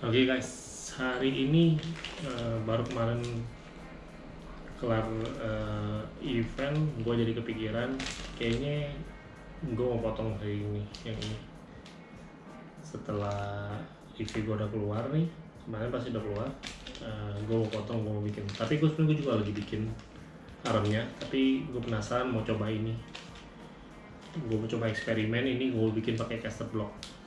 Oke guys, hari ini uh, baru kemarin kelar uh, event, gue jadi kepikiran kayaknya gue mau potong hari ini yang ini. Setelah EV gue udah keluar nih, kemarin pasti udah keluar, uh, gue mau potong, gue mau bikin. Tapi gue sebenarnya juga lagi bikin armnya, tapi gue penasaran mau coba ini. Gue mau coba eksperimen ini, gue bikin pakai caster block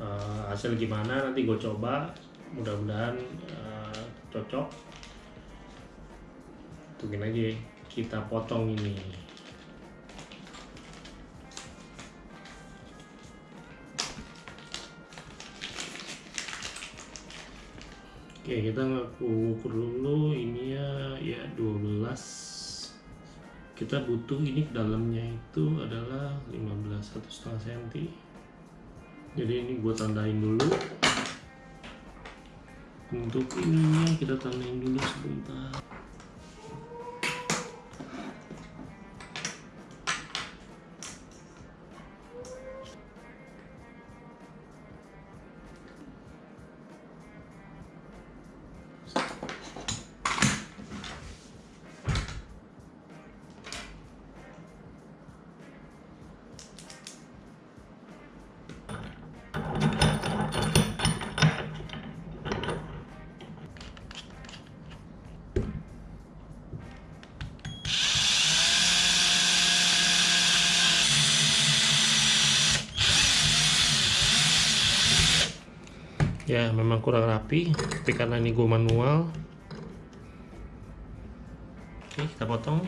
uh, hasil gimana nanti gue coba. Mudah-mudahan uh, cocok. Tungguin aja kita potong ini. Oke kita ukur dulu ini ya. Ya 12 kita butuh ini dalamnya itu adalah 15 satu setengah senti jadi ini gue tandain dulu. Untuk ininya kita tandain dulu sebentar ya memang kurang rapi tapi karena ini gue manual. Oke kita potong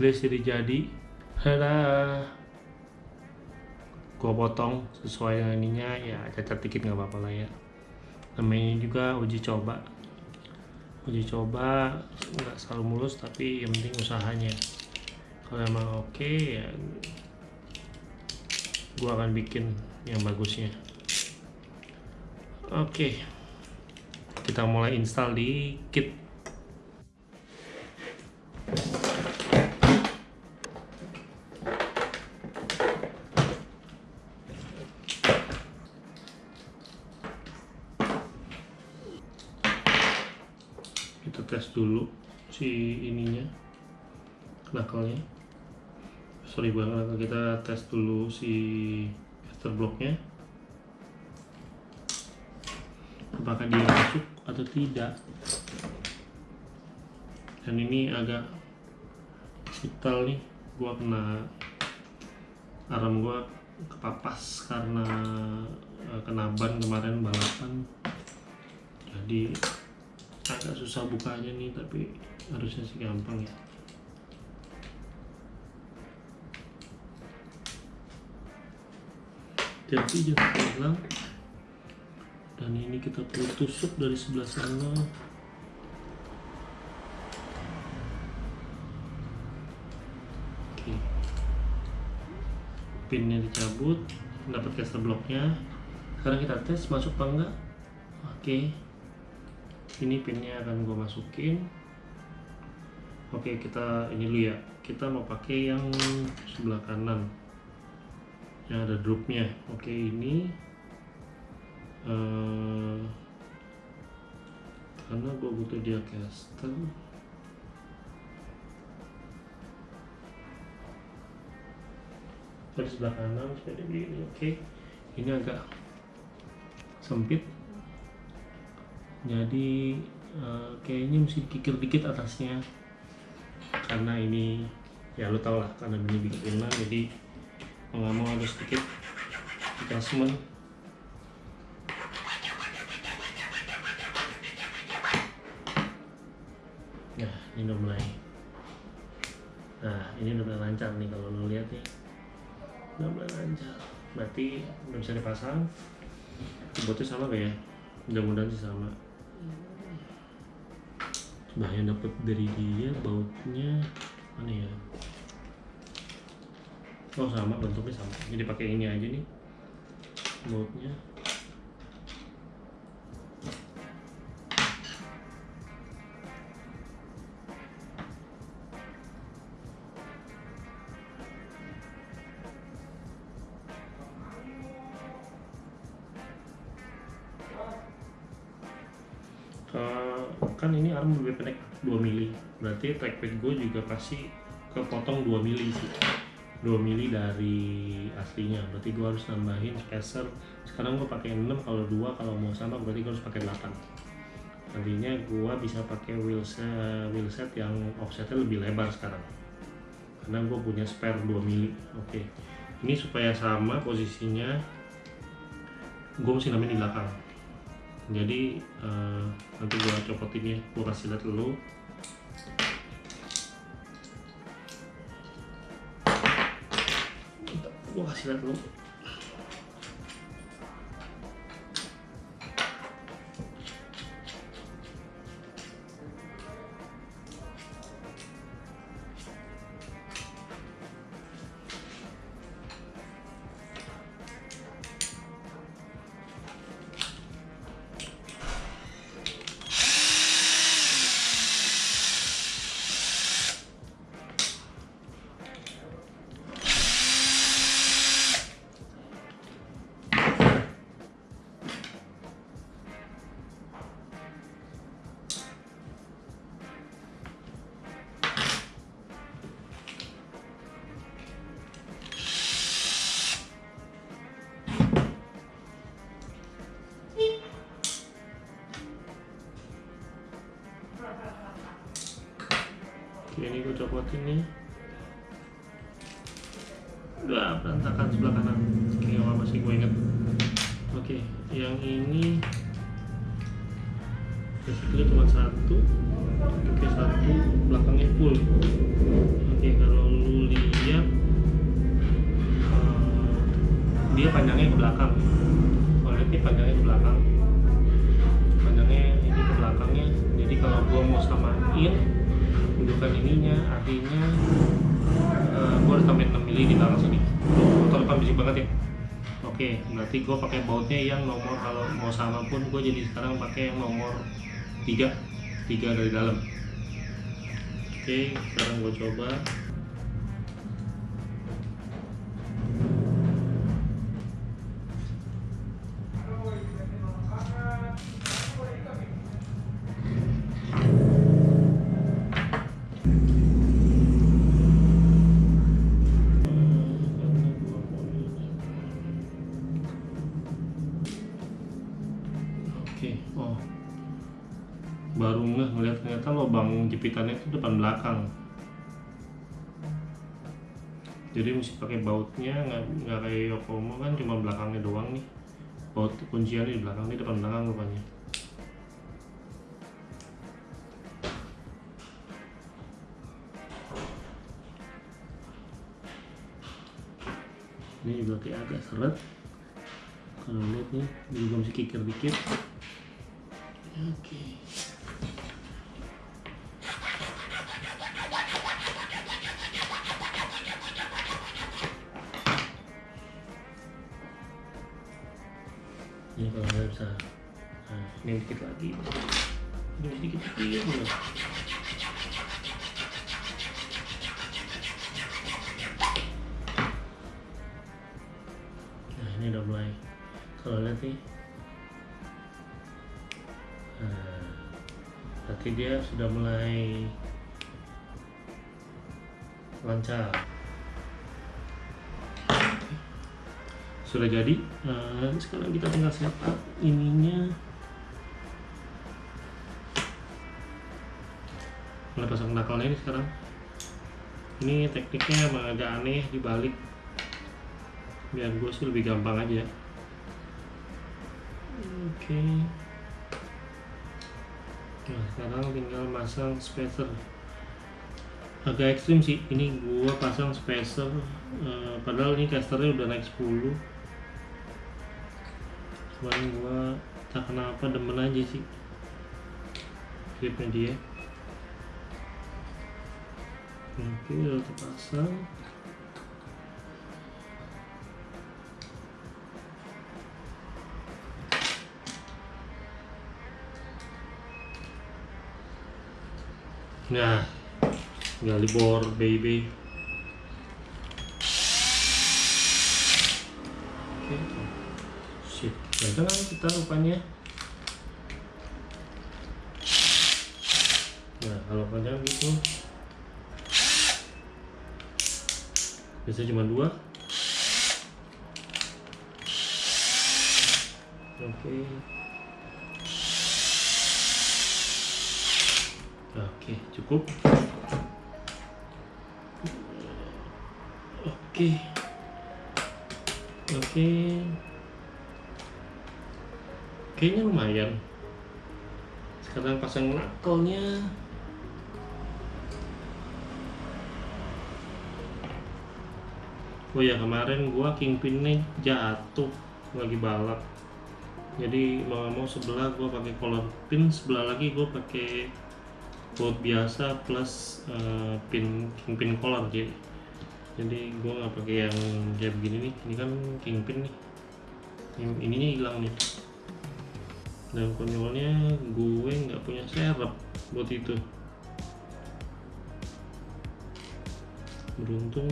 least jadi jadi. Ada gua potong sesuai dengan ininya ya cacat dikit nggak apa-apa lah ya. Namanya juga uji coba. Uji coba nggak selalu mulus tapi yang penting usahanya. Kalau emang oke okay, ya gua akan bikin yang bagusnya. Oke. Okay. kita mulai install di kit kita tes dulu si ininya knuckle-nya sorry banget kita tes dulu si caster blocknya. Apakah dia masuk atau tidak? Dan ini agak vital nih gua kena arm gua kepapas karena uh, kena ban kemarin balapan. Jadi agak susah bukanya nih tapi harusnya sih gampang ya. Jadi jangan hilang dan ini kita perlu tusuk dari sebelah sana. Oke. Pinnya dicabut dapat caster blocknya. Sekarang kita tes masuk apa enggak? Oke ini pinnya akan gue masukin. Oke kita ini dulu ya. Kita mau pakai yang sebelah kanan. Yang ada dropnya. Oke ini uh, karena gue butuh dia caster. Dari sebelah kanan seperti ini. Oke ini agak sempit jadi uh, kayaknya mesti kikir dikit atasnya. Karena ini ya lo tau lah karena ini bikinan jadi mau nggak mau harus sedikit adjustment. Nah ini udah mulai. Nah ini udah mulai lancar nih kalau lo lihat nih udah mulai lancar. Berarti udah bisa dipasang. Keyboardnya sama gak ya? Mudah-mudahan sih sama nah yang dapat dari dia bautnya mana ya? Oh sama bentuknya sama. Jadi pakai ini aja nih bautnya kan ini arm lebih pendek 2 mili. Berarti trackpad gue juga pasti kepotong 2 mili sih. 2 mili dari aslinya. Berarti gue harus nambahin spacer. Sekarang gue pakai 6 kalau 2 kalau mau sama berarti gue harus pakai 8 nantinya gue bisa pakai wheelset, wheelset yang offsetnya lebih lebar sekarang. Karena gue punya spare 2 mili. Oke. Ini supaya sama posisinya gue mesti namain di belakang jadi uh, nanti gua copotin ya gua kasih lihat dulu. Gua kasih lihat dulu Oke, ini. Udah berantakan sebelah kanan. Oke, nggak apa-apa sih gue inget. Oke, yang ini basically cuma satu. Oke, satu belakangnya full. Oke, kalau lu lihat eh, dia panjangnya ke belakang. Kalau ini panjangnya ke belakang. Panjangnya ini ke belakangnya. Jadi kalau gua mau samain gundukan ininya artinya uh, gue harus tambahin 6 mili di belakang sini. Depan bisik banget ya. Oke berarti gue pakai bautnya yang nomor kalau mau sama pun gue jadi sekarang pakai yang nomor 3 3 dari dalam. Oke sekarang gue coba baru nggak ngeliat ternyata lubang jepitannya itu depan belakang. Jadi mesti pakai bautnya nggak kayak Yokomo kan cuma belakangnya doang nih. Baut kuncian di belakang ini depan belakang rupanya. Ini juga kayak agak seret. Kalau lihat nih, juga mesti kikir dikit. Oke. Ini kalau nggak bisa, nah, ini dikit lagi. Ini sedikit dikit dulu. Nah ini udah mulai. Kalau lihat nih, Nah, berarti dia sudah mulai lancar. Sudah jadi. Nah, sekarang kita tinggal setup ininya. Mulai pasang knuckle ini sekarang. Ini tekniknya emang agak aneh dibalik. Biar gue sih lebih gampang aja. Oke. Nah, sekarang tinggal masang spacer. Agak ekstrim sih. Ini gua pasang spacer eh, padahal ini casternya udah naik 10. Cuman gua tak kenapa demen aja sih. Gripnya dia. oke udah terpasang nah gali bor baby oke ganteng kan kita rupanya. Nah kalau panjang gitu. Biasanya cuma dua. Oke. Oke cukup. Oke. Oke kayaknya lumayan. Sekarang pasang knuckle-nya Oh ya kemarin gua kingpinnya jatuh lagi balap. Jadi mau mau sebelah gua pakai color pin sebelah lagi gua pakai bolt biasa plus uh, pin kingpin color jadi jadi gua nggak pakai yang kayak begini nih. Ini kan kingpin nih. Ininya hilang nih dan konyolnya gue nggak punya serep buat itu. Beruntung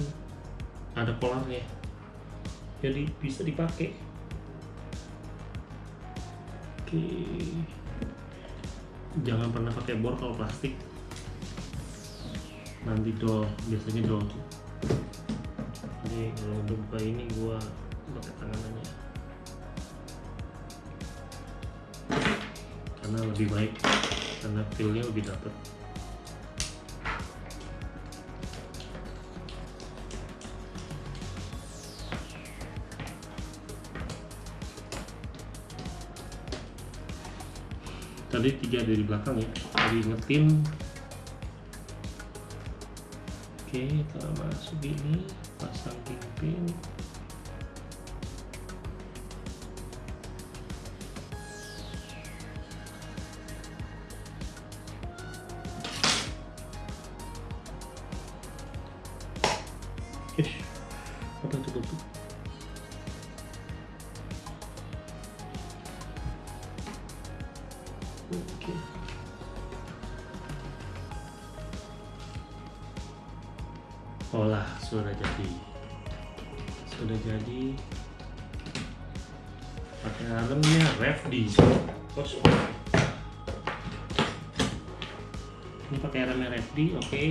ada polarnya. Jadi bisa dipakai. Oke. Jangan pernah pakai bor kalau plastik. Nanti dol biasanya dol. Jadi kalau udah buka ini gua pakai tangan aja karena lebih baik karena feelnya lebih dapet. Tadi tiga dari belakang ya tadi ingetin oke kita masuk gini pasang kingpin RFD. Bos. Ini pakai helm RFD, oke.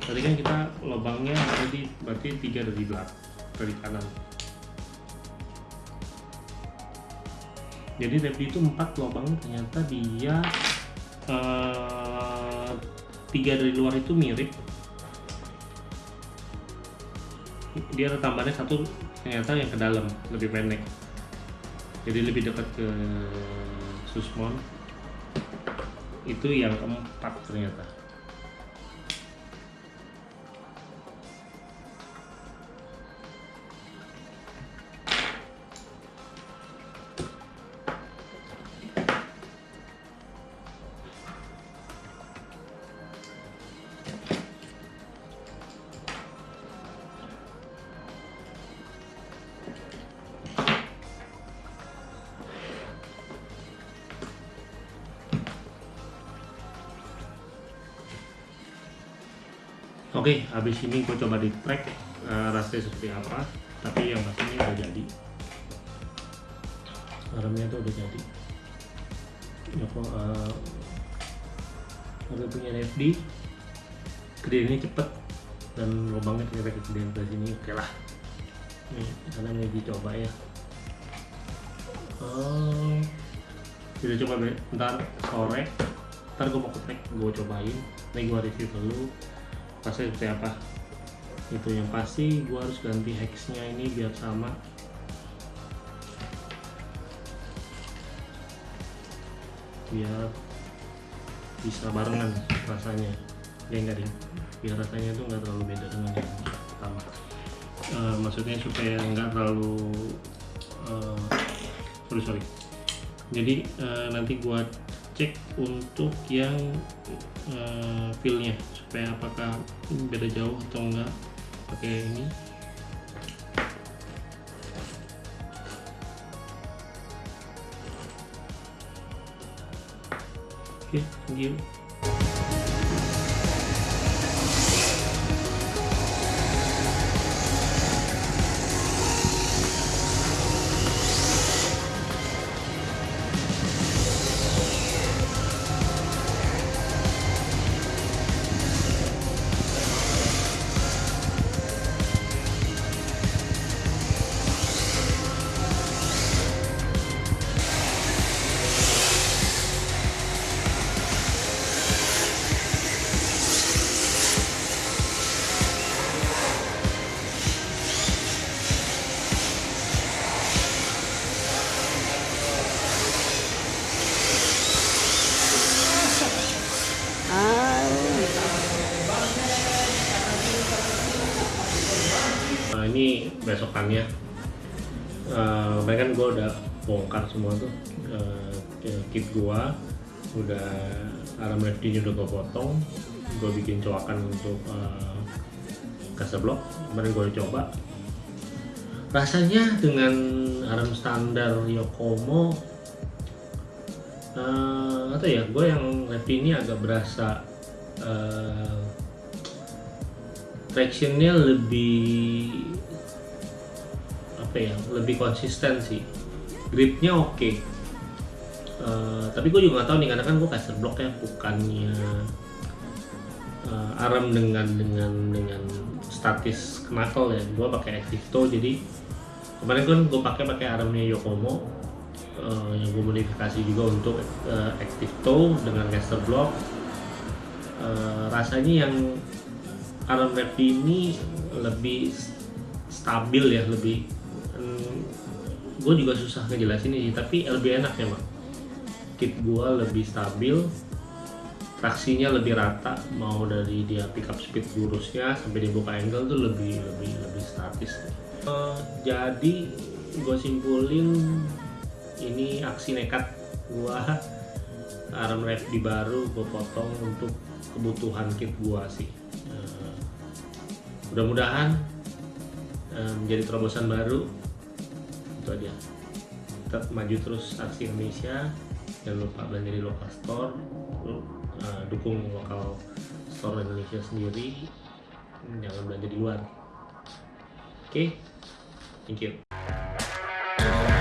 Tadi kan kita lubangnya ada di berarti tiga dari belakang dari kanan. jadi Repdi itu empat lubang ternyata dia uh, tiga dari luar itu mirip dia ada tambahannya satu ternyata yang ke dalam lebih pendek jadi lebih dekat ke susmon. Itu yang keempat ternyata Oke, habis ini gue coba di track uh, rasanya seperti apa. Tapi yang pasti ini udah jadi. Remnya tuh udah jadi. Ya kok uh, udah punya FD. Gedeannya cepet dan lubangnya ternyata kecil dari sini. Oke lah. Nih, karena ini dicoba ya. Oh, kita coba ntar sore. Ntar gue mau ke track, gue cobain. Nih gue review dulu pasti seperti apa? Itu yang pasti gua harus ganti hexnya ini biar sama. Biar bisa barengan rasanya. Ya enggak deh biar rasanya tuh nggak terlalu beda dengan yang pertama. Uh, maksudnya supaya nggak terlalu uh, sorry sorry. Jadi uh, nanti gua cek untuk yang uh, feel-nya supaya apakah beda jauh atau enggak? Pakai ini. Oke okay, thank you besokannya uh, kan gue udah bongkar semua tuh. Uh, kit gua udah alarm lefty udah gue potong. Gue bikin coakan untuk uh, blok kemarin gue coba. Rasanya dengan alarm standar Yokomo uh, atau ya gue yang lefty ini agak berasa uh, tractionnya lebih apa ya lebih konsisten sih. Gripnya oke. Okay. uh, tapi gue juga gak tahu nih karena kan gue caster block ya bukannya uh, arm dengan dengan dengan statis knuckle ya. Gue pakai active toe jadi kemarin kan gue pakai pakai armnya Yokomo. Uh, yang gue modifikasi juga untuk uh, active toe dengan caster block. Uh, rasanya yang Alan Reddy ini lebih stabil ya lebih hmm, gue juga susah ngejelasin ini tapi lebih enak ya mak. Kit gue lebih stabil traksinya lebih rata mau dari dia pickup speed lurusnya sampai dia buka angle tuh lebih lebih lebih statis. Uh, jadi gue simpulin ini aksi nekat gue arm rev di baru gue potong untuk kebutuhan kit gua sih. Uh, mudah-mudahan uh, menjadi terobosan baru itu aja. Tetap maju terus aksi Indonesia. Jangan lupa belanja di lokal store. Uh, dukung lokal store Indonesia sendiri. Jangan belanja di luar. Oke? Okay? thank you